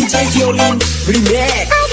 DJ Violin Remix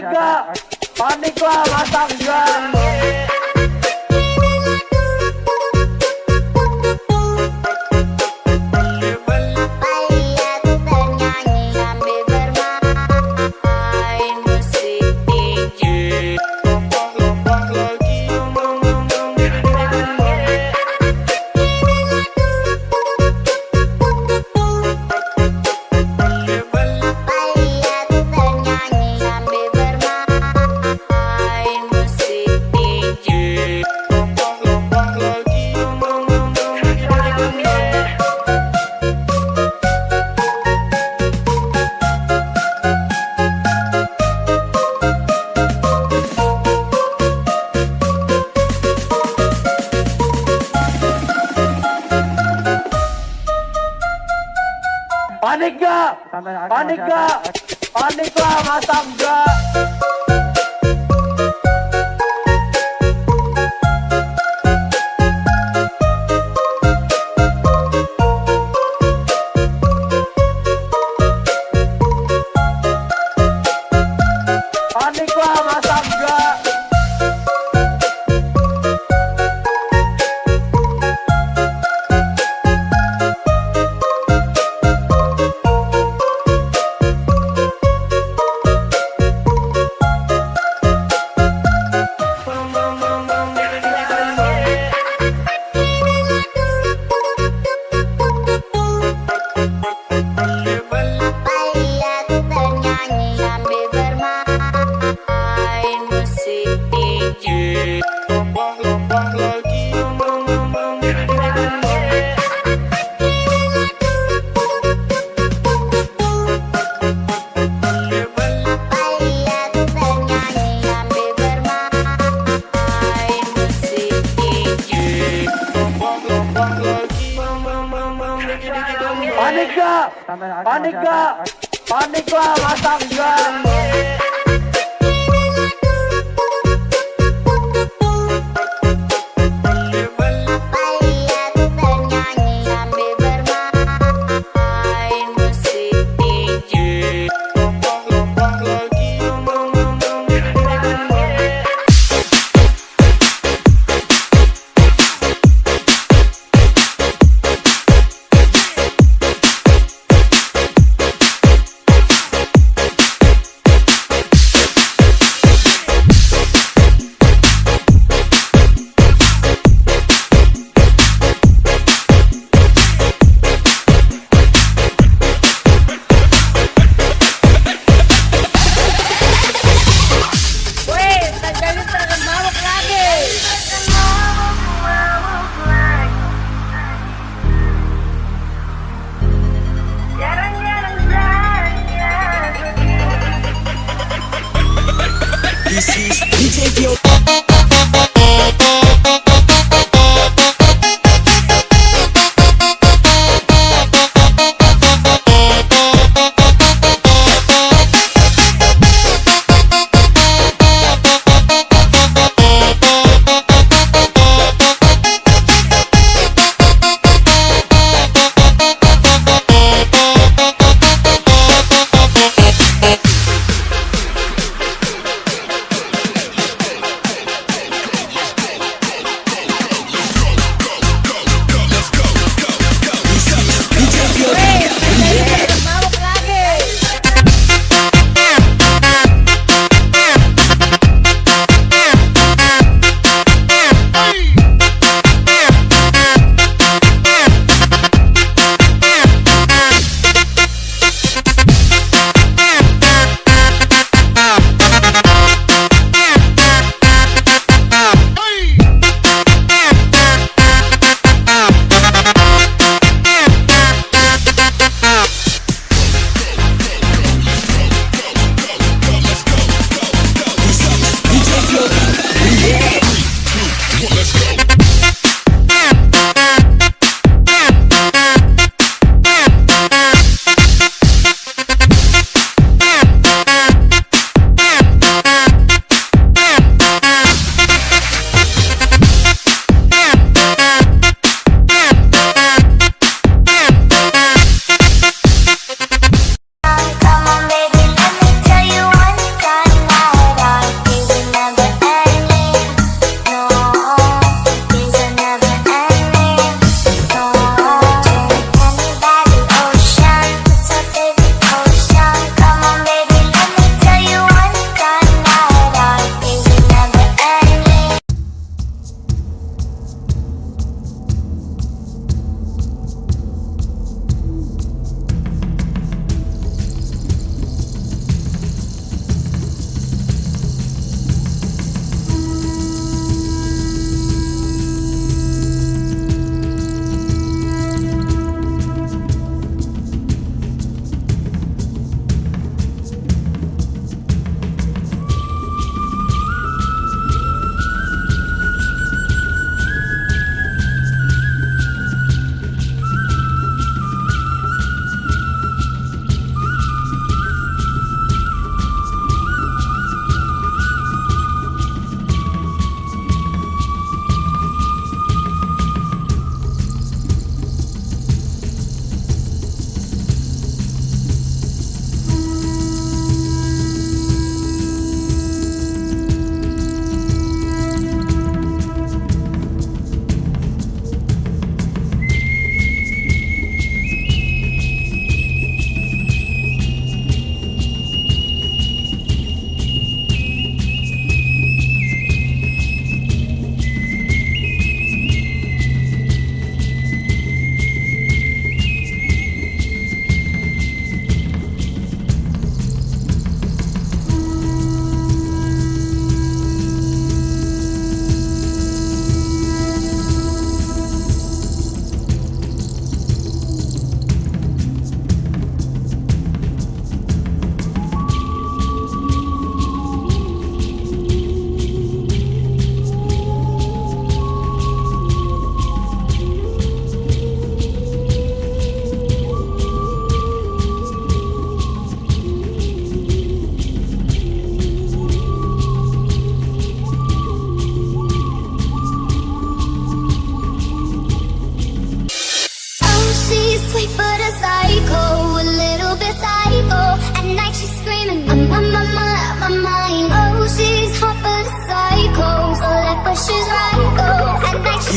Panik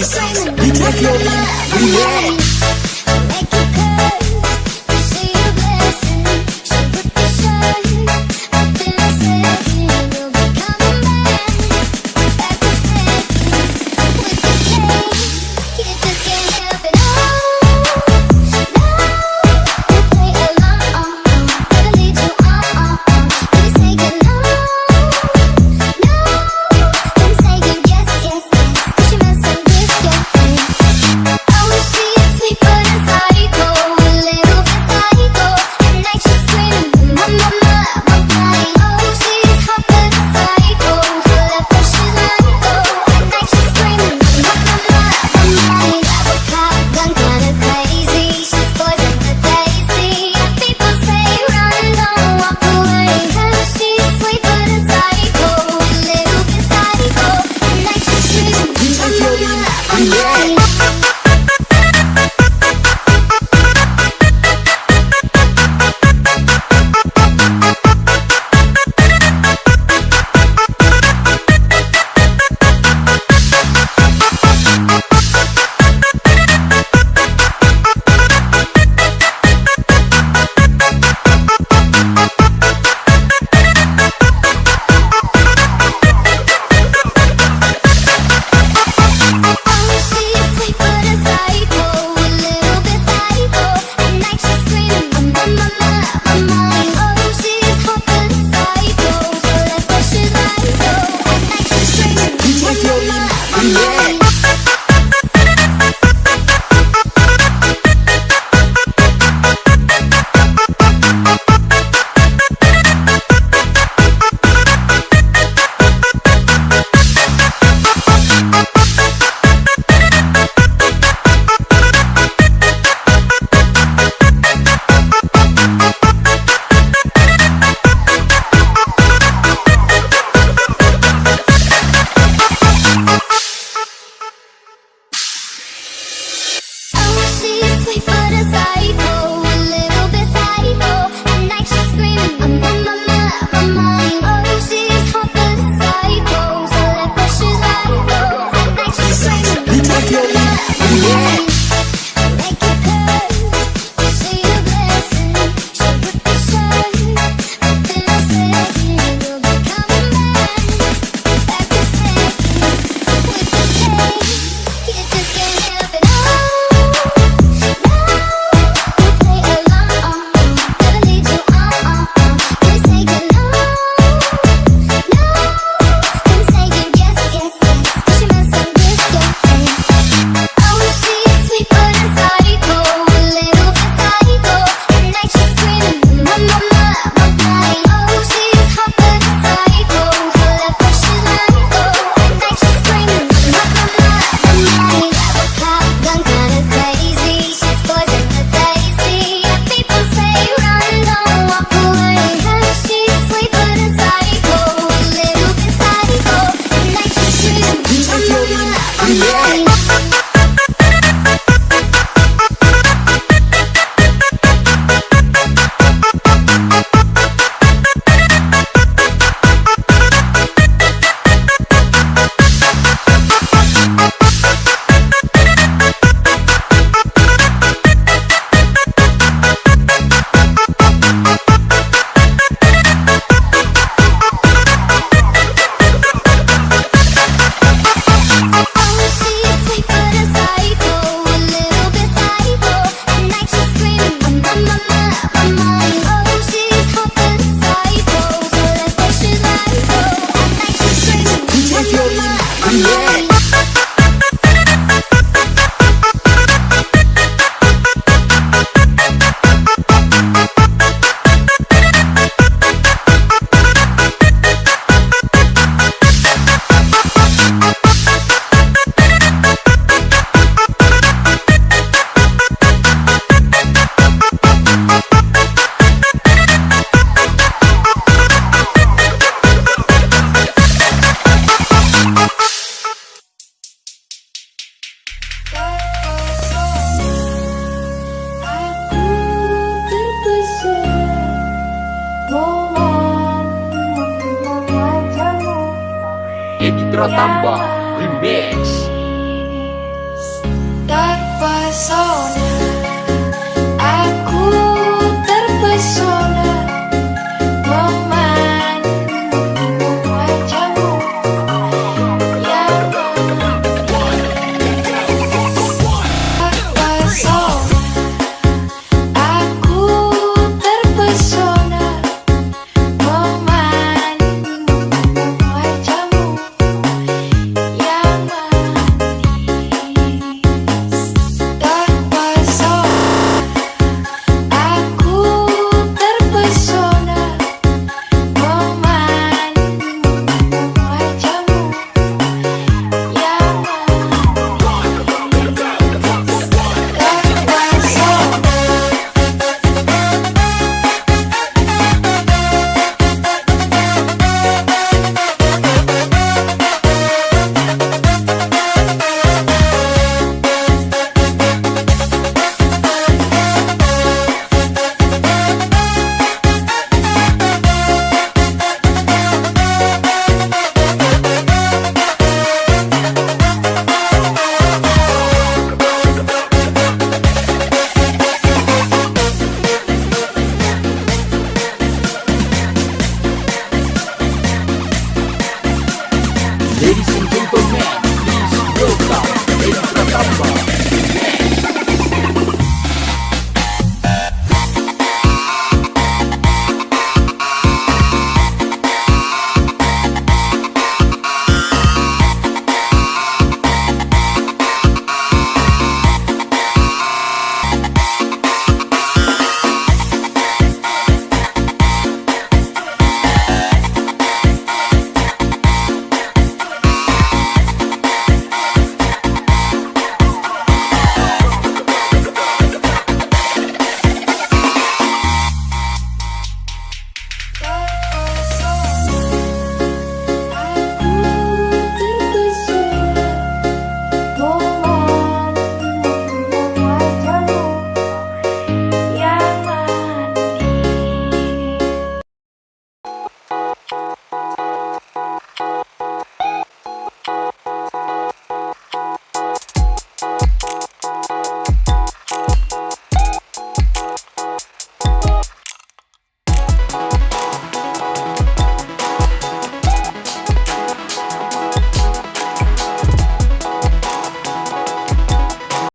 Simon, we make your money, we make Violin Remix Indra iya. Tambah Remix.